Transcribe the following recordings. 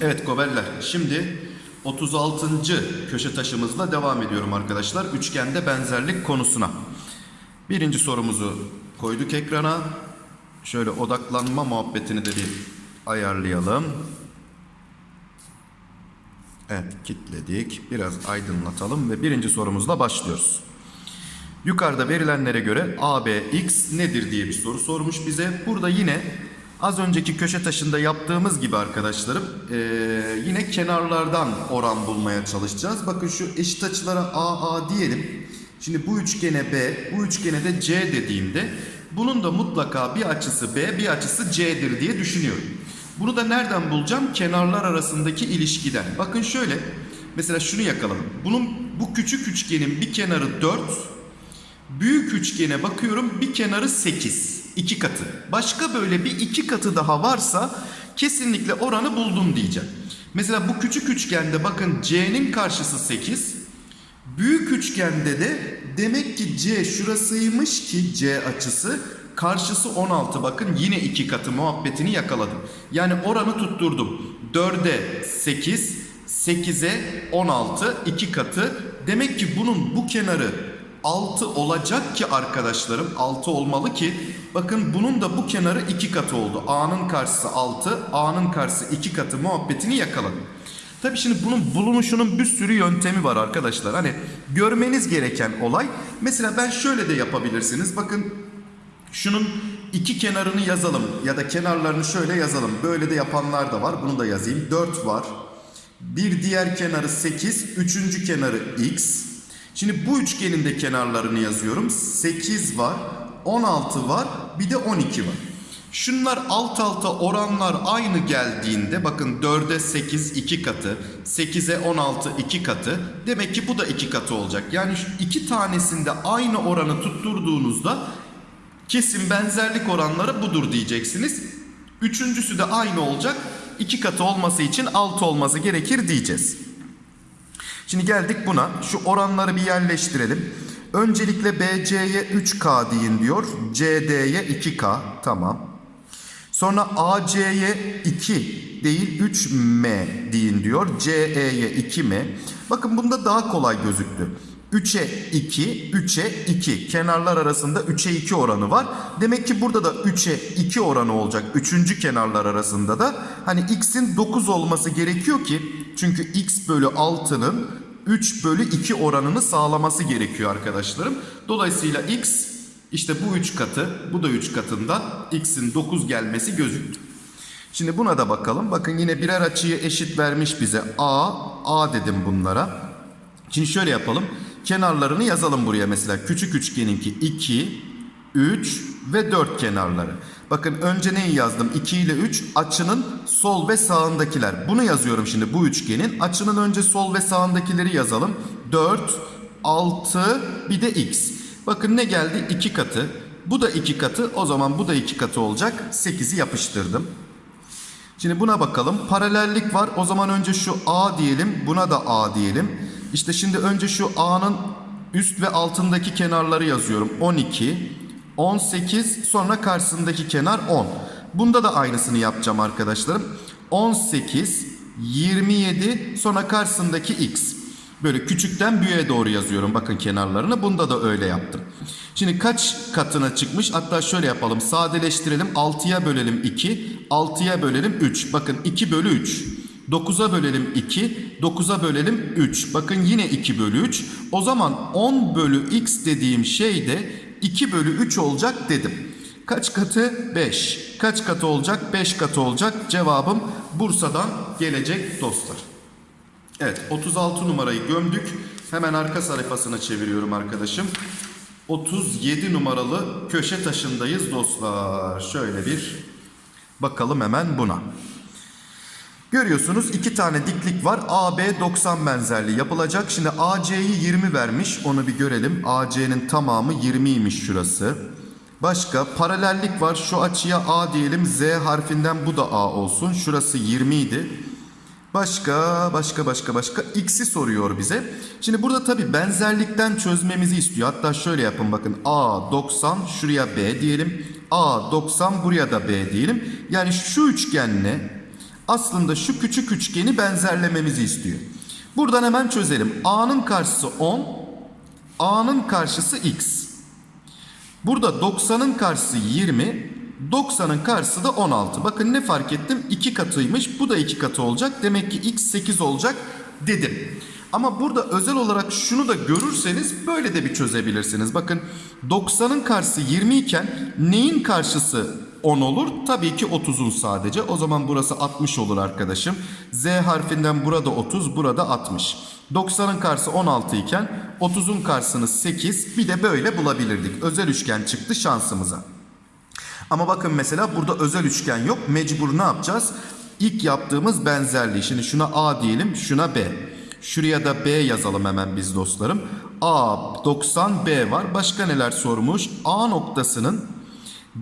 Evet gobeller. Şimdi 36. köşe taşımızla devam ediyorum arkadaşlar. Üçgende benzerlik konusuna. Birinci sorumuzu koyduk ekrana. Şöyle odaklanma muhabbetini de bir ayarlayalım. Evet kilitledik. Biraz aydınlatalım ve birinci sorumuzla başlıyoruz. Yukarıda verilenlere göre ABX nedir diye bir soru sormuş bize. Burada yine az önceki köşe taşında yaptığımız gibi arkadaşlarım eee, yine kenarlardan oran bulmaya çalışacağız. Bakın şu eşit açılara AA diyelim. Şimdi bu üçgene B, bu üçgene de C dediğimde bunun da mutlaka bir açısı B, bir açısı C'dir diye düşünüyorum. Bunu da nereden bulacağım? Kenarlar arasındaki ilişkiden. Bakın şöyle. Mesela şunu yakaladım. Bunun bu küçük üçgenin bir kenarı 4, Büyük üçgene bakıyorum bir kenarı 8. iki katı. Başka böyle bir iki katı daha varsa kesinlikle oranı buldum diyeceğim. Mesela bu küçük üçgende bakın C'nin karşısı 8. Büyük üçgende de demek ki C şurasıymış ki C açısı karşısı 16 bakın yine iki katı muhabbetini yakaladım. Yani oranı tutturdum. 4'e 8, 8'e 16 iki katı. Demek ki bunun bu kenarı 6 olacak ki arkadaşlarım 6 olmalı ki bakın bunun da bu kenarı 2 katı oldu. A'nın karşısı 6, A'nın karşısı 2 katı muhabbetini yakaladım. Tabi şimdi bunun bulunuşunun bir sürü yöntemi var arkadaşlar. Hani görmeniz gereken olay. Mesela ben şöyle de yapabilirsiniz. Bakın şunun iki kenarını yazalım ya da kenarlarını şöyle yazalım. Böyle de yapanlar da var. Bunu da yazayım. 4 var. Bir diğer kenarı 8, üçüncü kenarı x. Şimdi bu üçgenin de kenarlarını yazıyorum. 8 var, 16 var, bir de 12 var. Şunlar alt alta oranlar aynı geldiğinde bakın 4'e 8 2 katı, 8'e 16 2 katı. Demek ki bu da 2 katı olacak. Yani iki tanesinde aynı oranı tutturduğunuzda kesin benzerlik oranları budur diyeceksiniz. Üçüncüsü de aynı olacak. 2 katı olması için 6 olması gerekir diyeceğiz. Şimdi geldik buna. Şu oranları bir yerleştirelim. Öncelikle BC'ye 3K deyin diyor. CD'ye 2K. Tamam. Sonra AC'ye 2 değil 3M deyin diyor. CE'ye 2M. Bakın bunda daha kolay gözüktü. 3'e 2, 3'e 2. Kenarlar arasında 3'e 2 oranı var. Demek ki burada da 3'e 2 oranı olacak. Üçüncü kenarlar arasında da. Hani x'in 9 olması gerekiyor ki. Çünkü x bölü 6'nın 3 bölü 2 oranını sağlaması gerekiyor arkadaşlarım. Dolayısıyla x işte bu 3 katı, bu da 3 katında x'in 9 gelmesi gözüktü. Şimdi buna da bakalım. Bakın yine birer açıyı eşit vermiş bize. A, A dedim bunlara. Şimdi şöyle yapalım. Kenarlarını yazalım buraya mesela. Küçük üçgeninki 2, 3 ve 4 kenarları. Bakın önce neyi yazdım? 2 ile 3 açının sol ve sağındakiler. Bunu yazıyorum şimdi bu üçgenin. Açının önce sol ve sağındakileri yazalım. 4, 6 bir de x. Bakın ne geldi? 2 katı. Bu da 2 katı. O zaman bu da 2 katı olacak. 8'i yapıştırdım. Şimdi buna bakalım. Paralellik var. O zaman önce şu A diyelim. Buna da A diyelim. İşte şimdi önce şu A'nın üst ve altındaki kenarları yazıyorum. 12, 18 sonra karşısındaki kenar 10. Bunda da aynısını yapacağım arkadaşlarım. 18, 27 sonra karşısındaki x. Böyle küçükten büyüğe doğru yazıyorum bakın kenarlarını. Bunda da öyle yaptım. Şimdi kaç katına çıkmış? Hatta şöyle yapalım. Sadeleştirelim. 6'ya bölelim 2. 6'ya bölelim 3. Bakın 2 bölü 3. 9'a bölelim 2. 9'a bölelim 3. Bakın yine 2 bölü 3. O zaman 10 bölü x dediğim şey de 2 bölü 3 olacak dedim. Kaç katı? 5. Kaç katı olacak? 5 katı olacak. Cevabım Bursa'dan gelecek dostlar. Evet 36 numarayı gömdük. Hemen arka sayfasına çeviriyorum arkadaşım. 37 numaralı köşe taşındayız dostlar. Şöyle bir bakalım hemen buna. Görüyorsunuz iki tane diklik var. AB 90 benzerliği yapılacak. Şimdi AC'yi 20 vermiş. Onu bir görelim. AC'nin tamamı 20'ymiş şurası. Başka paralellik var. Şu açıya A diyelim. Z harfinden bu da A olsun. Şurası 20 idi. Başka, başka, başka, başka. X'i soruyor bize. Şimdi burada tabii benzerlikten çözmemizi istiyor. Hatta şöyle yapın bakın. A 90 şuraya B diyelim. A 90 buraya da B diyelim. Yani şu üçgenle aslında şu küçük üçgeni benzerlememizi istiyor. Buradan hemen çözelim. A'nın karşısı 10. A'nın karşısı X. Burada 90'ın karşısı 20. 90'ın karşısı da 16. Bakın ne fark ettim? 2 katıymış. Bu da 2 katı olacak. Demek ki x 8 olacak dedim. Ama burada özel olarak şunu da görürseniz böyle de bir çözebilirsiniz. Bakın 90'ın karşısı 20 iken neyin karşısı 10 olur? Tabii ki 30'un sadece. O zaman burası 60 olur arkadaşım. Z harfinden burada 30, burada 60. 90'ın karşısı 16 iken 30'un karşısını 8 bir de böyle bulabilirdik. Özel üçgen çıktı şansımıza. Ama bakın mesela burada özel üçgen yok. Mecbur ne yapacağız? İlk yaptığımız benzerliği. Şimdi şuna A diyelim, şuna B. Şuraya da B yazalım hemen biz dostlarım. A 90 B var. Başka neler sormuş? A noktasının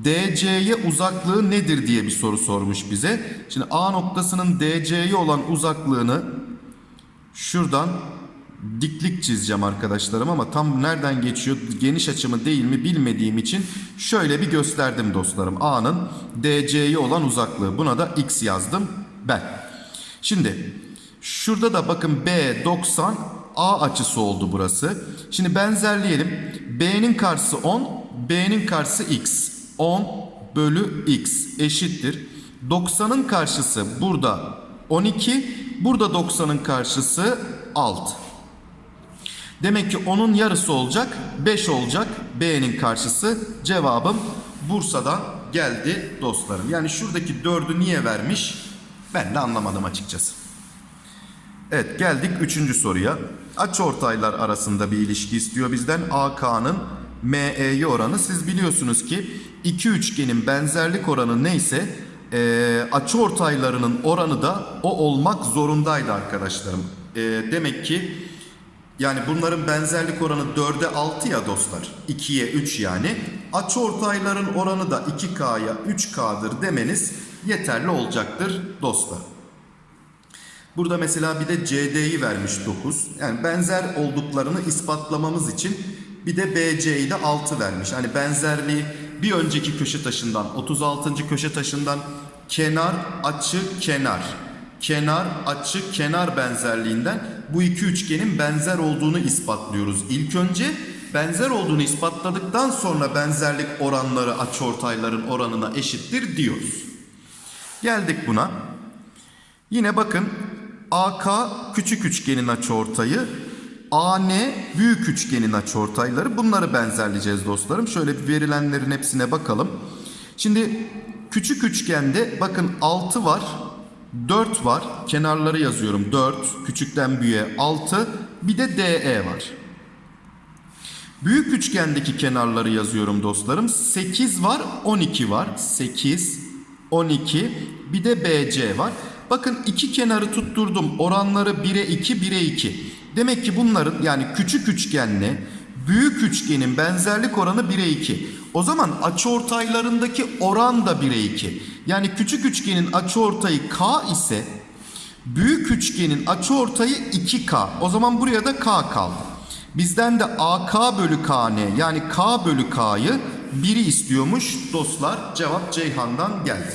DC'ye uzaklığı nedir diye bir soru sormuş bize. Şimdi A noktasının DC'ye olan uzaklığını şuradan diklik çizeceğim arkadaşlarım ama tam nereden geçiyor geniş açımı değil mi bilmediğim için şöyle bir gösterdim dostlarım. A'nın DC'ye olan uzaklığı buna da X yazdım ben. Şimdi şurada da bakın B 90 A açısı oldu burası. Şimdi benzerleyelim. B'nin karşısı 10 B'nin karşısı X. 10 bölü X eşittir. 90'ın karşısı burada 12 burada 90'ın karşısı 6. Demek ki onun yarısı olacak. 5 olacak. B'nin karşısı. Cevabım Bursa'dan geldi dostlarım. Yani şuradaki 4'ü niye vermiş? Ben de anlamadım açıkçası. Evet geldik 3. soruya. Açıortaylar arasında bir ilişki istiyor bizden. AK'nın ME'ye oranı. Siz biliyorsunuz ki iki üçgenin benzerlik oranı neyse e, açıortaylarının oranı da o olmak zorundaydı arkadaşlarım. E, demek ki yani bunların benzerlik oranı 4'e 6 ya dostlar. 2'ye 3 yani. Açıortayların oranı da 2K'ya 3K'dır demeniz yeterli olacaktır dostlar. Burada mesela bir de CD'yi vermiş 9. Yani benzer olduklarını ispatlamamız için bir de BC'yi de 6 vermiş. Hani benzerliği bir önceki köşe taşından 36. köşe taşından kenar açı kenar kenar açı kenar benzerliğinden bu iki üçgenin benzer olduğunu ispatlıyoruz. İlk önce benzer olduğunu ispatladıktan sonra benzerlik oranları açıortayların oranına eşittir diyoruz. Geldik buna. Yine bakın AK küçük üçgenin açıortayı, AN büyük üçgenin açıortayları. Bunları benzerleyeceğiz dostlarım. Şöyle bir verilenlerin hepsine bakalım. Şimdi küçük üçgende bakın 6 var, 4 var. Kenarları yazıyorum. 4, küçükten büyüğe 6. Bir de DE var. Büyük üçgendeki kenarları yazıyorum dostlarım. 8 var, 12 var. 8, 12, bir de BC var. Bakın iki kenarı tutturdum. Oranları 1'e 2, 1'e 2. Demek ki bunların yani küçük üçgenle büyük üçgenin benzerlik oranı 1'e 2. O zaman açıortaylarındaki oran da 1'e 2. Yani küçük üçgenin açıortayı K ise büyük üçgenin açıortayı 2K. O zaman buraya da K kaldı. Bizden de AK bölü KN yani K bölü K'yı 1'i istiyormuş dostlar. Cevap Ceyhan'dan geldi.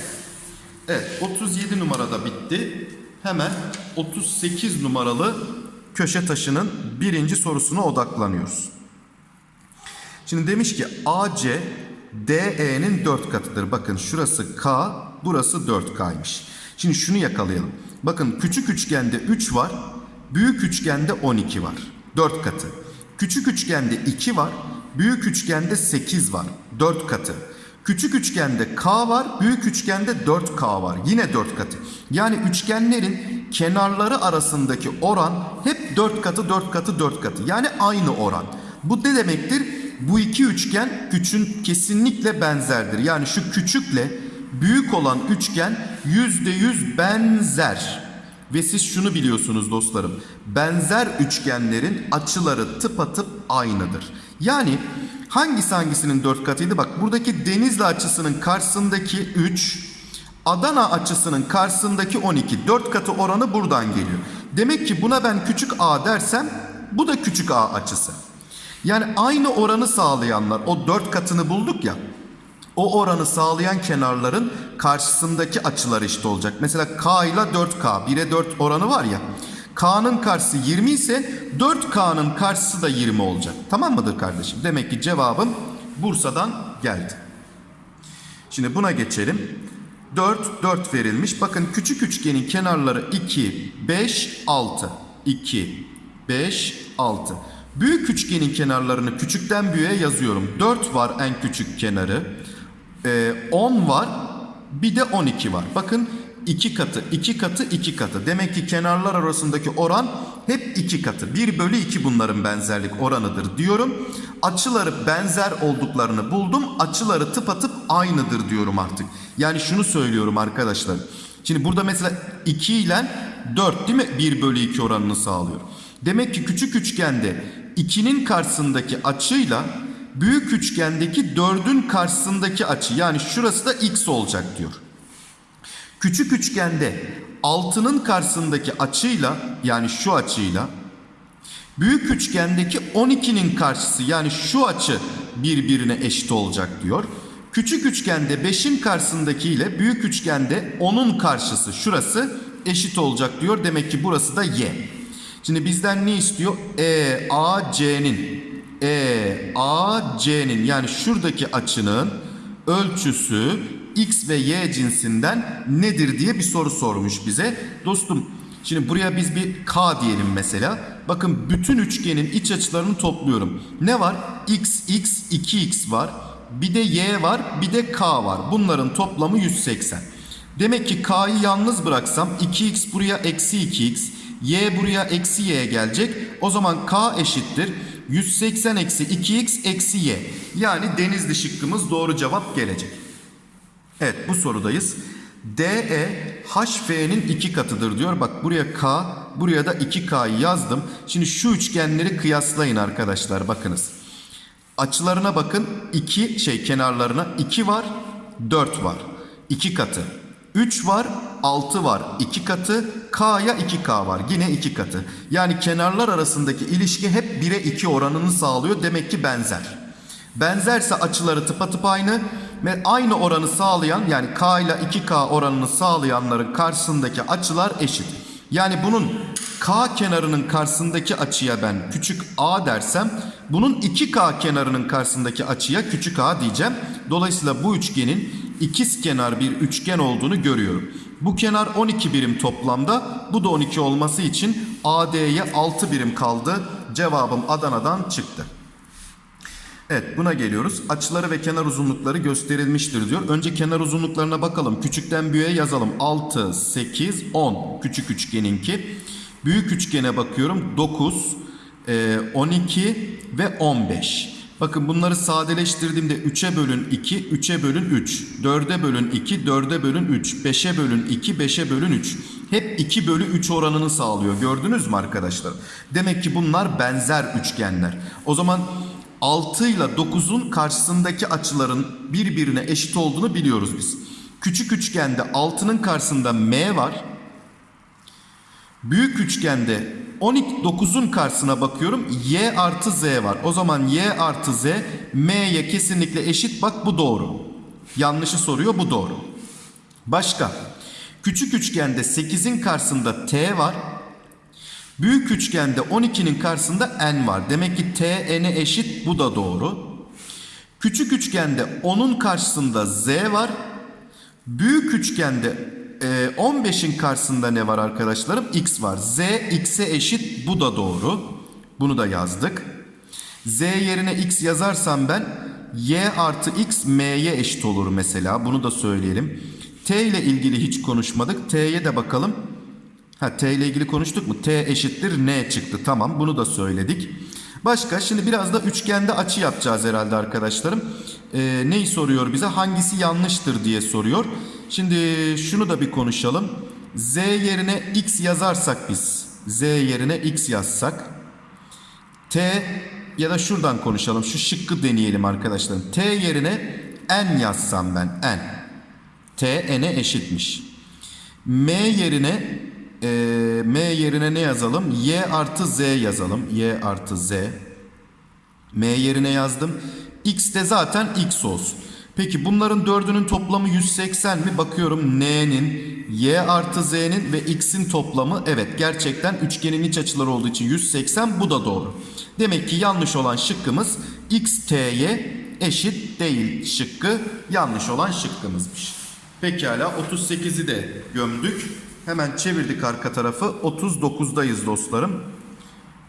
Evet 37 numarada bitti. Hemen 38 numaralı köşe taşının birinci sorusuna odaklanıyoruz. Şimdi demiş ki AC DE'nin 4 katıdır. Bakın şurası K, burası 4K'ymış. Şimdi şunu yakalayalım. Bakın küçük üçgende 3 var, büyük üçgende 12 var. 4 katı. Küçük üçgende 2 var, büyük üçgende 8 var. 4 katı. Küçük üçgende K var, büyük üçgende 4K var. Yine 4 katı. Yani üçgenlerin kenarları arasındaki oran hep 4 katı, 4 katı, 4 katı. Yani aynı oran. Bu ne demektir? Bu iki üçgen küçün kesinlikle benzerdir. Yani şu küçükle büyük olan üçgen yüzde yüz benzer. Ve siz şunu biliyorsunuz dostlarım. Benzer üçgenlerin açıları tıpatıp aynıdır. Yani hangisi hangisinin dört katıydı? Bak buradaki denizli açısının karşısındaki 3 Adana açısının karşısındaki 12 4 katı oranı buradan geliyor. Demek ki buna ben küçük a dersem bu da küçük a açısı. Yani aynı oranı sağlayanlar o 4 katını bulduk ya. O oranı sağlayan kenarların karşısındaki açılar eşit olacak. Mesela K ile 4K 1'e 4 oranı var ya. K'nın karşısı 20 ise 4K'nın karşısı da 20 olacak. Tamam mıdır kardeşim? Demek ki cevabım Bursa'dan geldi. Şimdi buna geçelim. 4, 4 verilmiş. Bakın küçük üçgenin kenarları 2, 5, 6. 2, 5, 6. Büyük üçgenin kenarlarını küçükten büyüğe yazıyorum. 4 var en küçük kenarı. Ee, 10 var. Bir de 12 var. Bakın 2 katı, 2 katı, 2 katı. Demek ki kenarlar arasındaki oran hep 2 katı. 1 bölü 2 bunların benzerlik oranıdır diyorum. Açıları benzer olduklarını buldum. Açıları tıpatıp aynıdır diyorum artık. Yani şunu söylüyorum arkadaşlar. Şimdi burada mesela 2 ile 4 değil mi? 1 bölü 2 oranını sağlıyor. Demek ki küçük üçgende 2'nin karşısındaki açıyla büyük üçgendeki 4'ün karşısındaki açı yani şurası da x olacak diyor. Küçük üçgende 6'nın karşısındaki açıyla yani şu açıyla büyük üçgendeki 12'nin karşısı yani şu açı birbirine eşit olacak diyor. Küçük üçgende 5'in karşısındaki ile büyük üçgende 10'un karşısı şurası eşit olacak diyor. Demek ki burası da y. Şimdi bizden ne istiyor? E, A, C'nin E, A, C'nin yani şuradaki açının ölçüsü X ve Y cinsinden nedir diye bir soru sormuş bize. Dostum şimdi buraya biz bir K diyelim mesela. Bakın bütün üçgenin iç açılarını topluyorum. Ne var? X, X, 2X var. Bir de Y var, bir de K var. Bunların toplamı 180. Demek ki K'yı yalnız bıraksam 2X buraya eksi 2X, Y buraya eksi Y gelecek. O zaman K eşittir. 180 eksi 2X eksi Y. Yani denizli şıkkımız doğru cevap gelecek. Evet bu sorudayız. DE HF'nin iki katıdır diyor. Bak buraya K, buraya da 2K'yı yazdım. Şimdi şu üçgenleri kıyaslayın arkadaşlar bakınız. Açılarına bakın. 2 şey kenarlarına 2 var, 4 var. 2 katı. 3 var, 6 var. 2 katı. K'ya 2K var. Yine 2 katı. Yani kenarlar arasındaki ilişki hep 1'e 2 oranını sağlıyor. Demek ki benzer. Benzerse açıları tıpatıp aynı aynı oranı sağlayan yani K ile 2K oranını sağlayanların karşısındaki açılar eşit. Yani bunun K kenarının karşısındaki açıya ben küçük a dersem bunun 2K kenarının karşısındaki açıya küçük a diyeceğim. Dolayısıyla bu üçgenin ikiz kenar bir üçgen olduğunu görüyorum. Bu kenar 12 birim toplamda bu da 12 olması için AD'ye 6 birim kaldı. Cevabım Adana'dan çıktı. Evet buna geliyoruz. Açıları ve kenar uzunlukları gösterilmiştir diyor. Önce kenar uzunluklarına bakalım. Küçükten büyüğe yazalım. 6, 8, 10 küçük üçgeninki. Büyük üçgene bakıyorum. 9, 12 ve 15. Bakın bunları sadeleştirdiğimde 3'e bölün 2, 3'e bölün 3, 4'e bölün 2, 4'e bölün 3, 5'e bölün 2, 5'e bölün 3. Hep 2 bölü 3 oranını sağlıyor. Gördünüz mü arkadaşlar? Demek ki bunlar benzer üçgenler. O zaman 6 ile 9'un karşısındaki açıların birbirine eşit olduğunu biliyoruz biz. Küçük üçgende 6'nın karşısında M var. Büyük üçgende 12 9'un karşısına bakıyorum. Y artı Z var. O zaman Y artı Z M'ye kesinlikle eşit. Bak bu doğru. Yanlışı soruyor bu doğru. Başka. Küçük üçgende 8'in karşısında T var. Büyük üçgende 12'nin karşısında n var. Demek ki t n'e eşit bu da doğru. Küçük üçgende 10'un karşısında z var. Büyük üçgende 15'in karşısında ne var arkadaşlarım? x var. z x'e eşit bu da doğru. Bunu da yazdık. z yerine x yazarsam ben y artı x m'ye eşit olur mesela. Bunu da söyleyelim. t ile ilgili hiç konuşmadık. t'ye de bakalım. Ha t ile ilgili konuştuk mu? t eşittir n çıktı. Tamam bunu da söyledik. Başka şimdi biraz da üçgende açı yapacağız herhalde arkadaşlarım. Ee, neyi soruyor bize? Hangisi yanlıştır diye soruyor. Şimdi şunu da bir konuşalım. z yerine x yazarsak biz. z yerine x yazsak. t ya da şuradan konuşalım. Şu şıkkı deneyelim arkadaşlarım. t yerine n yazsam ben n. T n'e eşitmiş. M yerine e, M yerine ne yazalım? Y artı Z yazalım. Y artı Z. M yerine yazdım. X de zaten X olsun. Peki bunların dördünün toplamı 180 mi? Bakıyorum N'nin, Y artı Z'nin ve X'in toplamı evet gerçekten üçgenin iç açıları olduğu için 180 bu da doğru. Demek ki yanlış olan şıkkımız X, T'ye eşit değil şıkkı yanlış olan şıkkımızmış. Pekala 38'i de gömdük. Hemen çevirdik arka tarafı 39'dayız dostlarım.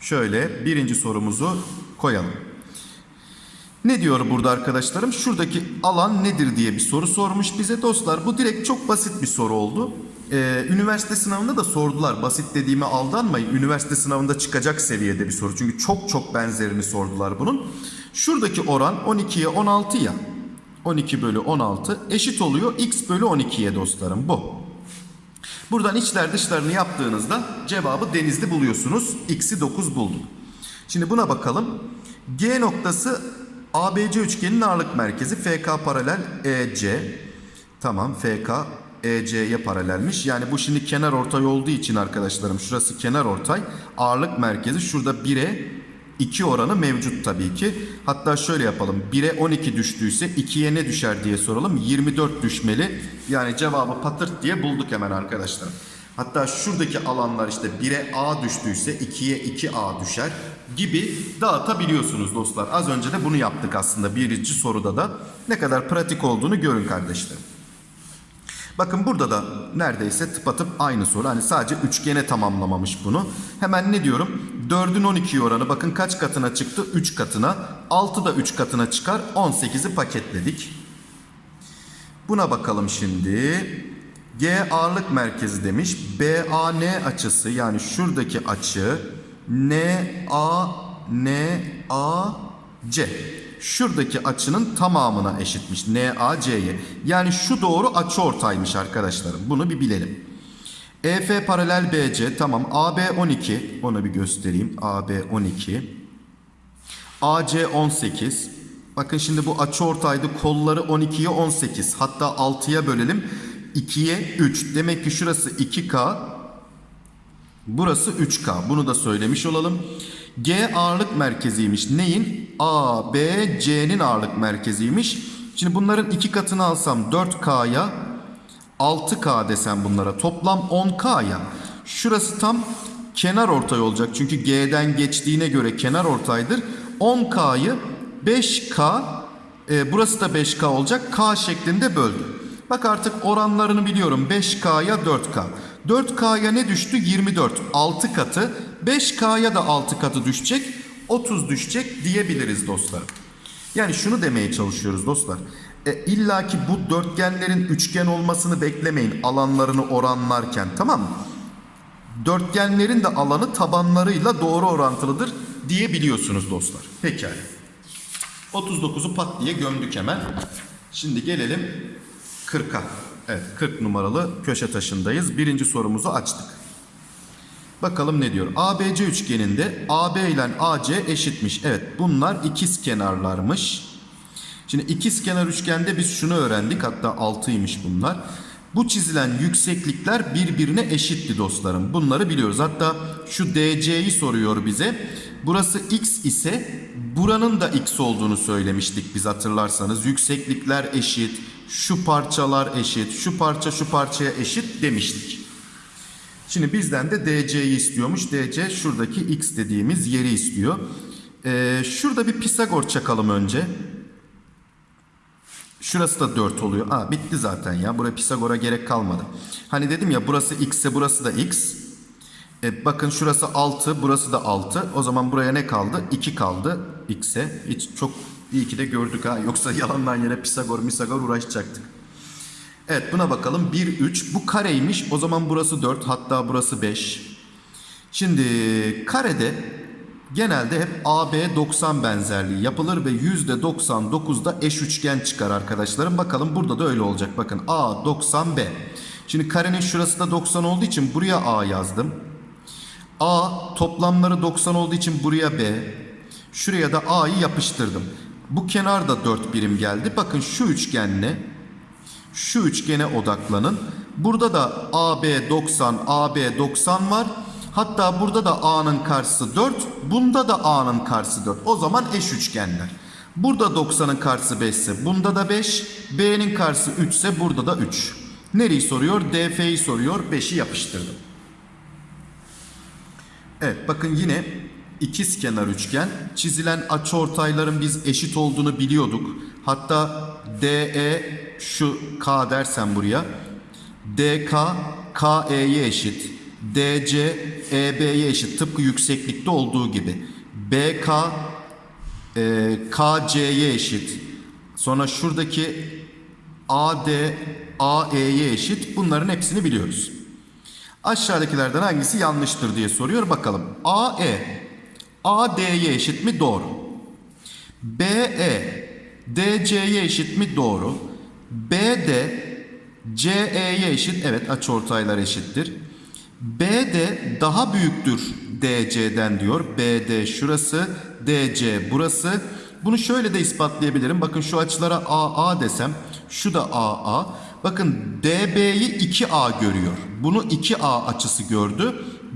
Şöyle birinci sorumuzu koyalım. Ne diyor burada arkadaşlarım? Şuradaki alan nedir diye bir soru sormuş bize dostlar. Bu direkt çok basit bir soru oldu. Ee, üniversite sınavında da sordular. Basit dediğime aldanmayın. Üniversite sınavında çıkacak seviyede bir soru. Çünkü çok çok benzerini sordular bunun. Şuradaki oran 12'ye 16 ya. 12 bölü 16 eşit oluyor x bölü 12'ye dostlarım bu. Buradan içler dışlarını yaptığınızda cevabı denizli buluyorsunuz. X'i 9 bulduk. Şimdi buna bakalım. G noktası ABC üçgeninin ağırlık merkezi FK paralel EC. Tamam FK EC'ye paralelmiş. Yani bu şimdi kenar ortay olduğu için arkadaşlarım şurası kenar ortay. Ağırlık merkezi şurada 1'e 2 oranı mevcut tabii ki. Hatta şöyle yapalım. 1'e 12 düştüyse 2'ye ne düşer diye soralım. 24 düşmeli. Yani cevabı patırt diye bulduk hemen arkadaşlar. Hatta şuradaki alanlar işte 1'e A düştüyse 2'ye 2A düşer gibi dağıtabiliyorsunuz dostlar. Az önce de bunu yaptık aslında birinci soruda da. Ne kadar pratik olduğunu görün kardeşlerim. Bakın burada da neredeyse tıpatıp aynı soru. Hani sadece üçgene tamamlamamış bunu. Hemen ne diyorum? 4'ün 12 oranı bakın kaç katına çıktı? 3 katına. 6 da 3 katına çıkar. 18'i paketledik. Buna bakalım şimdi. G ağırlık merkezi demiş. BAN açısı yani şuradaki açı NA NAC şuradaki açının tamamına eşitmiş. NAC'ye. Yani şu doğru açı ortaymış arkadaşlarım. Bunu bir bilelim. EF paralel BC tamam. AB 12 onu bir göstereyim. AB 12. AC 18. Bakın şimdi bu açı ortaydı. Kolları 12'ye 18. Hatta 6'ya bölelim. 2'ye 3. Demek ki şurası 2K. Burası 3K. Bunu da söylemiş olalım. G ağırlık merkeziymiş. Neyin? A, B, C'nin ağırlık merkeziymiş. Şimdi bunların iki katını alsam 4K'ya 6K desem bunlara toplam 10K'ya. Şurası tam kenar ortay olacak. Çünkü G'den geçtiğine göre kenar ortaydır. 10K'yı 5K e, burası da 5K olacak. K şeklinde böldüm. Bak artık oranlarını biliyorum. 5K'ya 4K. 4K'ya ne düştü? 24. 6 katı. 5K'ya da 6 katı düşecek. 30 düşecek diyebiliriz dostlar. Yani şunu demeye çalışıyoruz dostlar. E, İlla ki bu dörtgenlerin üçgen olmasını beklemeyin alanlarını oranlarken tamam mı? Dörtgenlerin de alanı tabanlarıyla doğru orantılıdır diyebiliyorsunuz dostlar. Pekala. 39'u pat diye gömdük hemen. Şimdi gelelim 40'a. Evet 40 numaralı köşe taşındayız. Birinci sorumuzu açtık. Bakalım ne diyor? ABC üçgeninde AB ile AC eşitmiş. Evet bunlar ikiz kenarlarmış. Şimdi ikiz kenar üçgende biz şunu öğrendik. Hatta 6'ymış bunlar. Bu çizilen yükseklikler birbirine eşitti dostlarım. Bunları biliyoruz. Hatta şu DC'yi soruyor bize. Burası x ise buranın da x olduğunu söylemiştik biz hatırlarsanız. Yükseklikler eşit, şu parçalar eşit, şu parça şu parçaya eşit demiştik. Şimdi bizden de DC'yi istiyormuş. DC şuradaki x dediğimiz yeri istiyor. Ee, şurada bir Pisagor çakalım önce. Şurası da 4 oluyor. Aa bitti zaten ya. Buraya Pisagor'a gerek kalmadı. Hani dedim ya burası x ise burası da x. E, bakın şurası 6, burası da 6. O zaman buraya ne kaldı? 2 kaldı x'e. Hiç çok iyi ki de gördük ha. Yoksa yalandan yere Pisagor, Misagor uğraşacaktık. Evet buna bakalım. 1, 3. Bu kareymiş. O zaman burası 4. Hatta burası 5. Şimdi karede genelde hep AB 90 benzerliği yapılır ve %99'da eş üçgen çıkar arkadaşlarım. Bakalım burada da öyle olacak. Bakın A 90 B. Şimdi karenin şurası da 90 olduğu için buraya A yazdım. A toplamları 90 olduğu için buraya B. Şuraya da A'yı yapıştırdım. Bu kenar da 4 birim geldi. Bakın şu üçgenle Şu üçgene odaklanın. Burada da AB 90, AB 90 var. Hatta burada da A'nın karşısı 4, bunda da A'nın karşısı 4. O zaman eş üçgenler. Burada 90'ın karşısı 5 ise bunda da 5, B'nin karşısı 3 ise burada da 3. Nereyi soruyor? DF'yi soruyor. 5'i yapıştırdım. Evet bakın yine ikiz kenar üçgen. Çizilen açıortayların biz eşit olduğunu biliyorduk. Hatta DE şu K dersen buraya. DK KE'ye eşit. DC EB'ye eşit. Tıpkı yükseklikte olduğu gibi. BK e, KC'ye eşit. Sonra şuradaki AD AE'ye eşit. Bunların hepsini biliyoruz. Aşağıdakilerden hangisi yanlıştır diye soruyor. Bakalım. AE AD'ye eşit mi? Doğru. BE DC'ye eşit mi? Doğru. BD CE'ye eşit. Evet açıortaylar eşittir. BD daha büyüktür DC'den diyor. BD şurası, DC burası. Bunu şöyle de ispatlayabilirim. Bakın şu açılara AA desem, şu da AA. Bakın DB'yi 2A görüyor. Bunu 2A açısı gördü.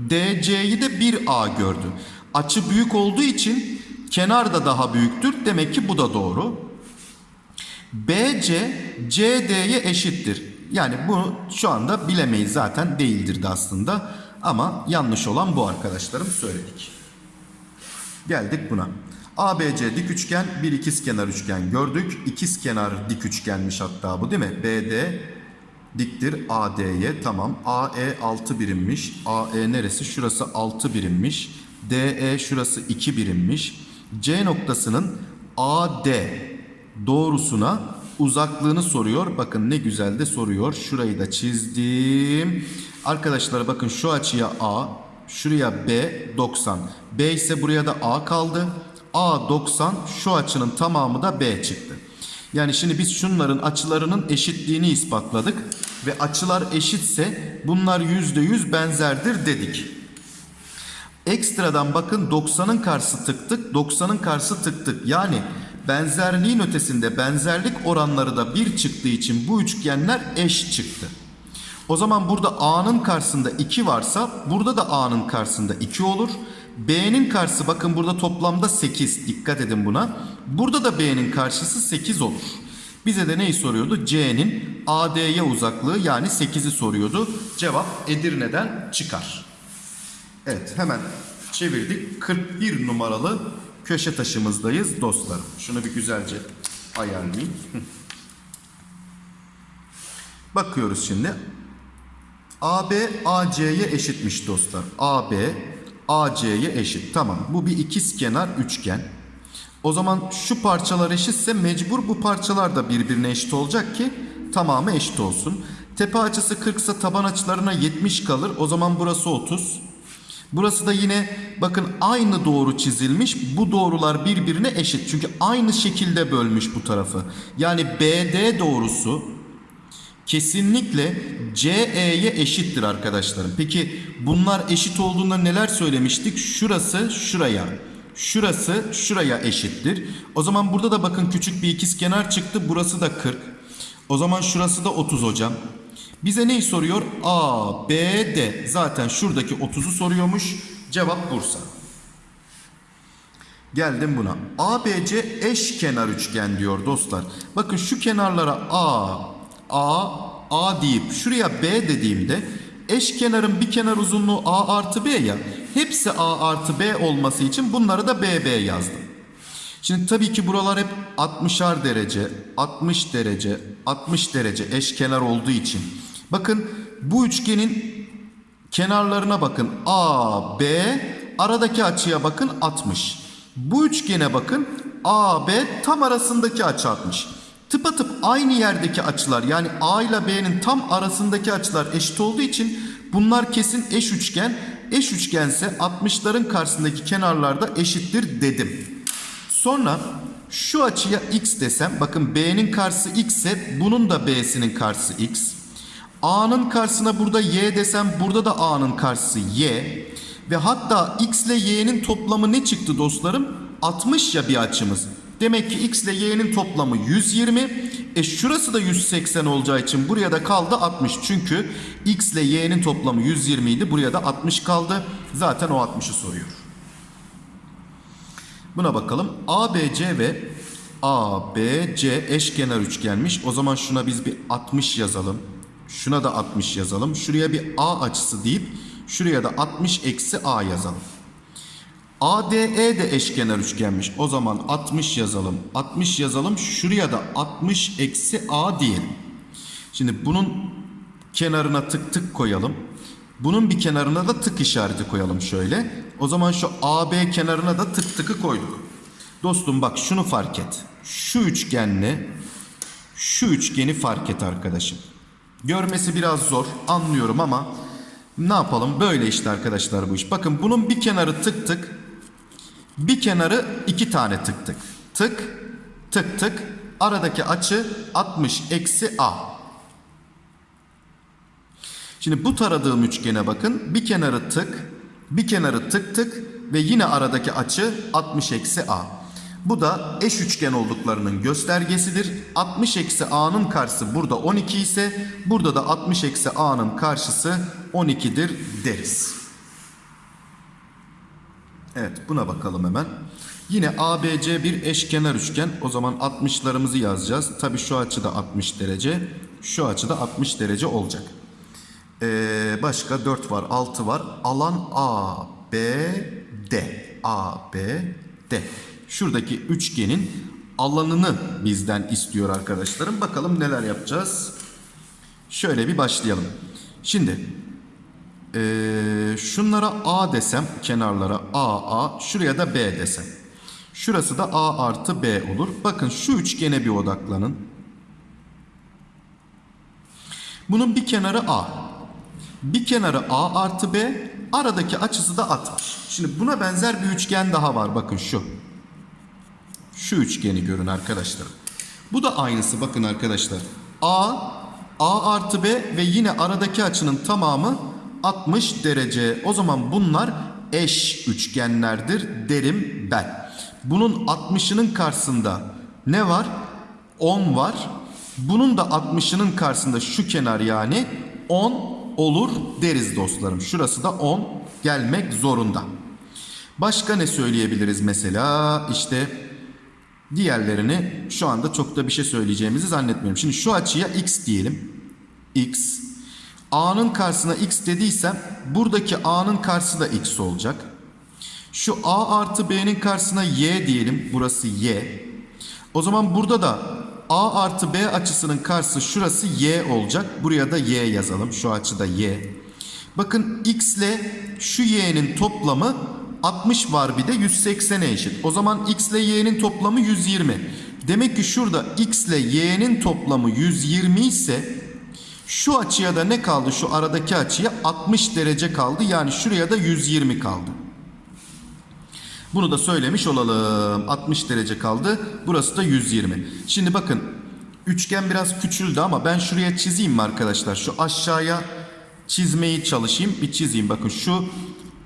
DC'yi de 1A gördü. Açı büyük olduğu için kenar da daha büyüktür. Demek ki bu da doğru. BC CD'ye eşittir. Yani bunu şu anda bilemeyiz zaten değildir de aslında. Ama yanlış olan bu arkadaşlarım söyledik. Geldik buna. ABC dik üçgen bir ikizkenar üçgen gördük. İkizkenar dik üçgenmiş hatta bu değil mi? BD diktir AD'ye tamam. AE 6 birimmiş. AE neresi? Şurası 6 birimmiş. DE şurası 2 birimmiş. C noktasının AD doğrusuna uzaklığını soruyor. Bakın ne güzel de soruyor. Şurayı da çizdim. Arkadaşlar bakın şu açıya A, şuraya B 90. B ise buraya da A kaldı. A 90 şu açının tamamı da B çıktı. Yani şimdi biz şunların açılarının eşitliğini ispatladık ve açılar eşitse bunlar %100 benzerdir dedik. Ekstradan bakın 90'ın karşısı tık tık, 90'ın karşısı tık tık. Yani benzerliğin ötesinde benzerlik oranları da 1 çıktığı için bu üçgenler eş çıktı. O zaman burada A'nın karşısında 2 varsa burada da A'nın karşısında 2 olur. B'nin karşısı bakın burada toplamda 8. Dikkat edin buna. Burada da B'nin karşısı 8 olur. Bize de neyi soruyordu? C'nin AD'ye uzaklığı yani 8'i soruyordu. Cevap Edirne'den çıkar. Evet hemen çevirdik. 41 numaralı köşe taşımızdayız dostlarım. Şunu bir güzelce ayarlayayım. Bakıyoruz şimdi. AB AC'ye eşitmiş dostlar. AB AC'ye eşit. Tamam. Bu bir ikizkenar üçgen. O zaman şu parçalar eşitse mecbur bu parçalar da birbirine eşit olacak ki tamamı eşit olsun. Tepe açısı 40 ise taban açılarına 70 kalır. O zaman burası 30. Burası da yine bakın aynı doğru çizilmiş. Bu doğrular birbirine eşit. Çünkü aynı şekilde bölmüş bu tarafı. Yani BD doğrusu kesinlikle CE'ye eşittir arkadaşlarım. Peki bunlar eşit olduğunda neler söylemiştik? Şurası şuraya, şurası şuraya eşittir. O zaman burada da bakın küçük bir ikizkenar çıktı. Burası da 40. O zaman şurası da 30 hocam. Bize neyi soruyor? A, B, D. Zaten şuradaki 30'u soruyormuş. Cevap Bursa. Geldim buna. ABC eşkenar üçgen diyor dostlar. Bakın şu kenarlara A, A, A deyip şuraya B dediğimde eşkenarın bir kenar uzunluğu A artı B ya. Hepsi A artı B olması için bunları da BB yazdım. Şimdi tabii ki buralar hep 60'ar derece, 60 derece, 60 derece eşkenar olduğu için. Bakın bu üçgenin kenarlarına bakın. A, B, aradaki açıya bakın 60. Bu üçgene bakın. A, B tam arasındaki açı 60. Tıpatıp aynı yerdeki açılar yani A ile B'nin tam arasındaki açılar eşit olduğu için bunlar kesin eş üçgen. Eş üçgense 60'ların karşısındaki kenarlarda eşittir dedim. Sonra şu açıya x desem bakın B'nin karşısı x ise bunun da B'sinin karşısı x. A'nın karşısına burada y desem burada da A'nın karşısı y. Ve hatta x ile y'nin toplamı ne çıktı dostlarım? 60 ya bir açımız. Demek ki x ile y'nin toplamı 120. E şurası da 180 olacağı için buraya da kaldı 60. Çünkü x ile y'nin toplamı 120 idi. Buraya da 60 kaldı. Zaten o 60'ı soruyor. Buna bakalım. ABC ve ABC eşkenar üçgenmiş. O zaman şuna biz bir 60 yazalım. Şuna da 60 yazalım. Şuraya bir A açısı deyip şuraya da 60 eksi A yazalım. ADE de eşkenar üçgenmiş. O zaman 60 yazalım. 60 yazalım. Şuraya da 60 eksi A diyelim. Şimdi bunun kenarına tık tık koyalım. Bunun bir kenarına da tık işareti koyalım şöyle. O zaman şu AB kenarına da tık tıkı koyduk. Dostum bak şunu fark et. Şu üçgenle şu üçgeni fark et arkadaşım. Görmesi biraz zor anlıyorum ama ne yapalım böyle işte arkadaşlar bu iş. Bakın bunun bir kenarı tık tık bir kenarı iki tane tık tık. Tık tık tık aradaki açı 60 eksi A. Şimdi bu taradığım üçgene bakın. Bir kenarı tık, bir kenarı tık tık ve yine aradaki açı 60 eksi A. Bu da eş üçgen olduklarının göstergesidir. 60 eksi A'nın karşısı burada 12 ise burada da 60 eksi A'nın karşısı 12'dir deriz. Evet buna bakalım hemen. Yine ABC bir eşkenar üçgen. O zaman 60'larımızı yazacağız. Tabii şu açı da 60 derece. Şu açı da 60 derece olacak. Ee, başka 4 var, 6 var. Alan A, B, D. A, B, D. Şuradaki üçgenin alanını bizden istiyor arkadaşlarım. Bakalım neler yapacağız. Şöyle bir başlayalım. Şimdi ee, şunlara A desem kenarlara A, A. Şuraya da B desem. Şurası da A artı B olur. Bakın şu üçgene bir odaklanın. Bunun bir kenarı A. Bir kenarı A artı B. Aradaki açısı da 60. Şimdi buna benzer bir üçgen daha var. Bakın şu. Şu üçgeni görün arkadaşlar. Bu da aynısı bakın arkadaşlar. A, A artı B ve yine aradaki açının tamamı 60 derece. O zaman bunlar eş üçgenlerdir derim ben. Bunun 60'ının karşısında ne var? 10 var. Bunun da 60'ının karşısında şu kenar yani 10 olur deriz dostlarım. Şurası da 10 gelmek zorunda. Başka ne söyleyebiliriz mesela? İşte diğerlerini şu anda çok da bir şey söyleyeceğimizi zannetmiyorum. Şimdi şu açıya x diyelim. x. A'nın karşısına x dediysem buradaki A'nın karşısı da x olacak. Şu A artı B'nin karşısına y diyelim. Burası y. O zaman burada da A artı B açısının karşısı şurası y olacak. Buraya da y yazalım. Şu açıda y. Bakın x ile şu y'nin toplamı 60 var bir de 180'e eşit. O zaman x ile y'nin toplamı 120. Demek ki şurada x ile y'nin toplamı 120 ise şu açıya da ne kaldı? Şu aradaki açıya 60 derece kaldı. Yani şuraya da 120 kaldı. Bunu da söylemiş olalım. 60 derece kaldı. Burası da 120. Şimdi bakın üçgen biraz küçüldü ama ben şuraya çizeyim mi arkadaşlar? Şu aşağıya çizmeyi çalışayım. Bir çizeyim. Bakın şu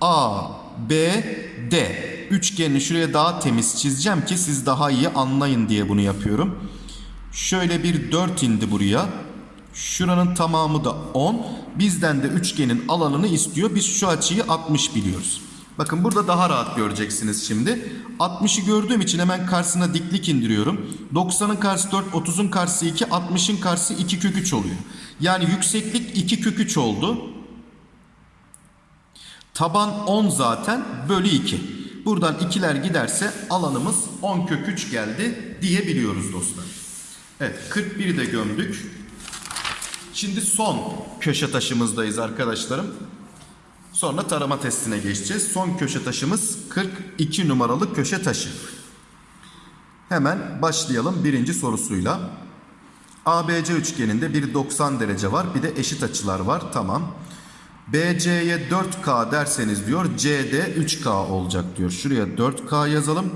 A, B, D. Üçgenini şuraya daha temiz çizeceğim ki siz daha iyi anlayın diye bunu yapıyorum. Şöyle bir 4 indi buraya. Şuranın tamamı da 10. Bizden de üçgenin alanını istiyor. Biz şu açıyı 60 biliyoruz. Bakın burada daha rahat göreceksiniz şimdi. 60'ı gördüğüm için hemen karşısına diklik indiriyorum. 90'ın karşısı 4, 30'un karşısı 2, 60'ın karşısı 2 kök 3 oluyor. Yani yükseklik 2 kök 3 oldu. Taban 10 zaten bölü 2. Buradan ikiler giderse alanımız 10 kök 3 geldi diyebiliyoruz dostlar. Evet 41'i de gömdük. Şimdi son köşe taşımızdayız arkadaşlarım. Sonra tarama testine geçeceğiz. Son köşe taşımız 42 numaralı köşe taşı. Hemen başlayalım birinci sorusuyla. ABC üçgeninde bir 90 derece var. Bir de eşit açılar var. Tamam. BC'ye 4K derseniz diyor CD 3K olacak diyor. Şuraya 4K yazalım.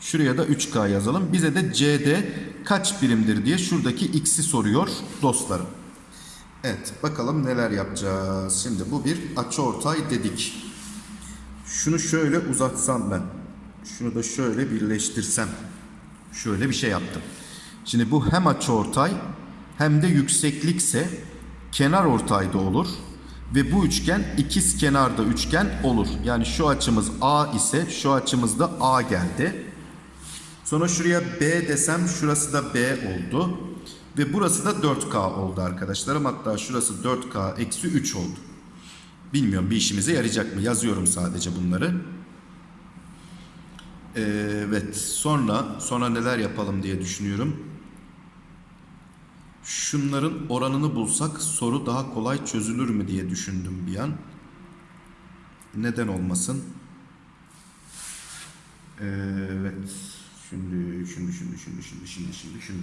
Şuraya da 3K yazalım. Bize de CD kaç birimdir diye şuradaki x'i soruyor dostlarım. Evet bakalım neler yapacağız. Şimdi bu bir açıortay dedik. Şunu şöyle uzatsam ben. Şunu da şöyle birleştirsem. Şöyle bir şey yaptım. Şimdi bu hem açıortay hem de yükseklikse kenar ortay da olur. Ve bu üçgen ikiz kenarda üçgen olur. Yani şu açımız A ise şu açımız da A geldi. Sonra şuraya B desem şurası da B oldu. Ve burası da 4K oldu arkadaşlarım. Hatta şurası 4K eksi 3 oldu. Bilmiyorum bir işimize yarayacak mı? Yazıyorum sadece bunları. Ee, Evet sonra sonra neler yapalım diye düşünüyorum. Şunların oranını bulsak soru daha kolay çözülür mü diye düşündüm bir an. Neden olmasın? Evet. Şimdi, şimdi, şimdi, şimdi, şimdi, şimdi, şimdi, şimdi.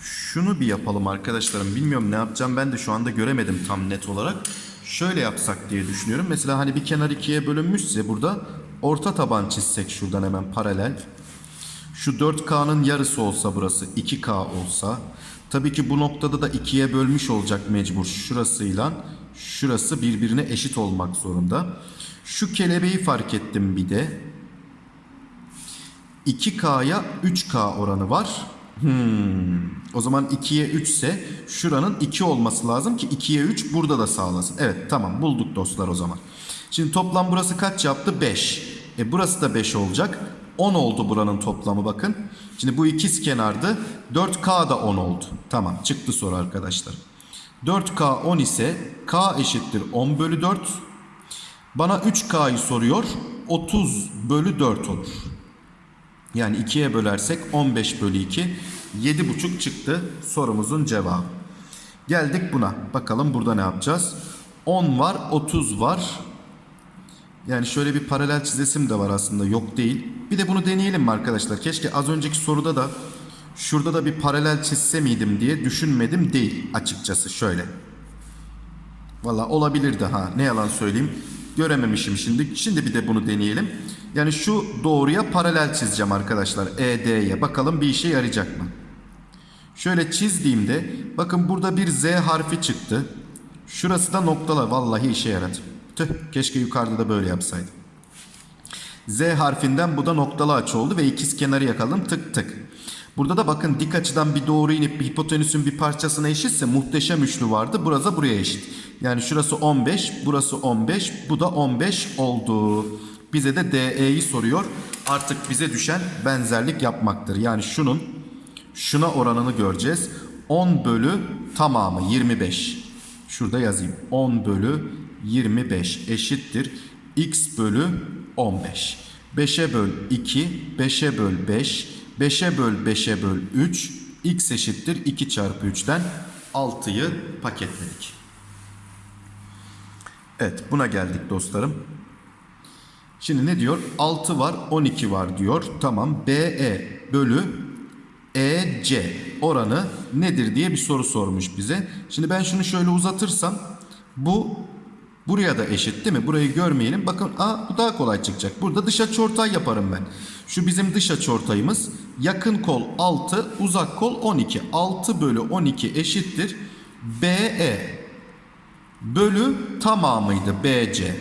Şunu bir yapalım arkadaşlarım. Bilmiyorum ne yapacağım ben de şu anda göremedim tam net olarak. Şöyle yapsak diye düşünüyorum. Mesela hani bir kenar ikiye bölünmüşse burada orta taban çizsek şuradan hemen paralel. Şu 4K'nın yarısı olsa burası 2K olsa. Tabii ki bu noktada da ikiye bölmüş olacak mecbur. Şurasıyla şurası birbirine eşit olmak zorunda. Şu kelebeği fark ettim bir de. 2K'ya 3K oranı var. Hmm. O zaman 2'ye 3 ise şuranın 2 olması lazım ki 2'ye 3 burada da sağlasın. Evet tamam bulduk dostlar o zaman. Şimdi toplam burası kaç yaptı? 5. E burası da 5 olacak. 10 oldu buranın toplamı bakın. Şimdi bu ikiz kenardı. 4K da 10 oldu. Tamam çıktı soru arkadaşlar. 4K 10 ise K eşittir 10 bölü 4. Bana 3K'yı soruyor. 30 bölü 4 olur. Yani 2'ye bölersek 15 bölü 2. 7,5 çıktı sorumuzun cevabı. Geldik buna. Bakalım burada ne yapacağız? 10 var, 30 var. Yani şöyle bir paralel çizesim de var aslında. Yok değil. Bir de bunu deneyelim mi arkadaşlar? Keşke az önceki soruda da şurada da bir paralel çizse miydim diye düşünmedim değil açıkçası şöyle. Valla olabilirdi ha ne yalan söyleyeyim. Görememişim şimdi. Şimdi bir de bunu deneyelim. Yani şu doğruya paralel çizeceğim arkadaşlar. ED'ye. Bakalım bir işe yarayacak mı? Şöyle çizdiğimde bakın burada bir Z harfi çıktı. Şurası da noktalar. Vallahi işe yaradı. Tüh keşke yukarıda da böyle yapsaydım. Z harfinden bu da noktalı açı oldu ve ikiz kenarı yakaladım tık tık. Burada da bakın dik açıdan bir doğru inip hipotenüsün bir parçasına eşitse muhteşem üçlü vardı. Burası buraya eşit. Yani şurası 15, burası 15, bu da 15 oldu. Bize de DE'yi soruyor. Artık bize düşen benzerlik yapmaktır. Yani şunun şuna oranını göreceğiz. 10 bölü tamamı 25. Şurada yazayım. 10 bölü 25 eşittir. X bölü 15. 5'e böl 2, 5'e böl 5, 5'e böl 5'e böl 3. X eşittir 2 çarpı 3'ten 6'yı paketledik. Evet buna geldik dostlarım. Şimdi ne diyor? 6 var 12 var diyor. Tamam BE bölü EC oranı nedir diye bir soru sormuş bize. Şimdi ben şunu şöyle uzatırsam bu buraya da eşit değil mi? Burayı görmeyelim. Bakın aa, bu daha kolay çıkacak. Burada dış açıortay yaparım ben. Şu bizim dış açıortayımız. Yakın kol 6, uzak kol 12. 6 bölü 12 eşittir. BE bölü tamamıydı BC.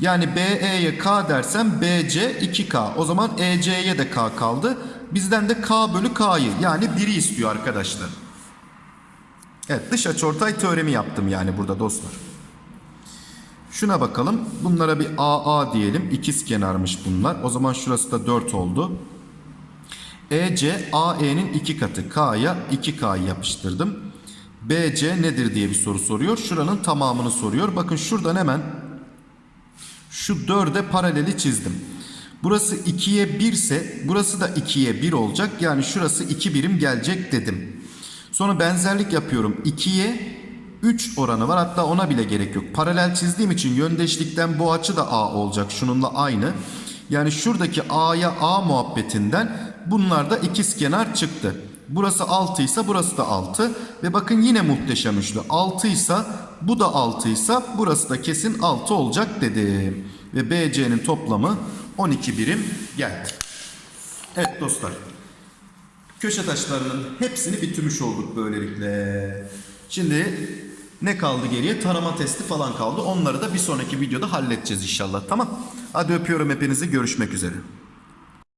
Yani BE'ye K dersem BC 2K. O zaman EC'ye de K kaldı. Bizden de K bölü K'yı yani 1'i istiyor arkadaşlar. Evet dış açıortay teoremi yaptım yani burada dostlar. Şuna bakalım. Bunlara bir AA diyelim. İkiz kenarmış bunlar. O zaman şurası da 4 oldu. EC AE'nin 2 katı. K'ya 2K yapıştırdım. BC nedir diye bir soru soruyor. Şuranın tamamını soruyor. Bakın şuradan hemen şu 4'e paraleli çizdim. Burası 2'ye 1 ise burası da 2'ye 1 olacak. Yani şurası 2 birim gelecek dedim. Sonra benzerlik yapıyorum. 2'ye 3 oranı var. Hatta ona bile gerek yok. Paralel çizdiğim için yöndeşlikten bu açı da A olacak. Şununla aynı. Yani şuradaki A'ya A muhabbetinden bunlar da ikiz kenar çıktı. Burası 6 ise burası da 6. Ve bakın yine muhteşem üçlü. 6 ise bu da 6 ise burası da kesin 6 olacak dedim. Ve BC'nin toplamı 12 birim geldi. Evet dostlar. Köşe taşlarının hepsini bitirmiş olduk böylelikle. Şimdi ne kaldı geriye? Tarama testi falan kaldı. Onları da bir sonraki videoda halledeceğiz inşallah. Tamam. Hadi öpüyorum hepinizi. Görüşmek üzere.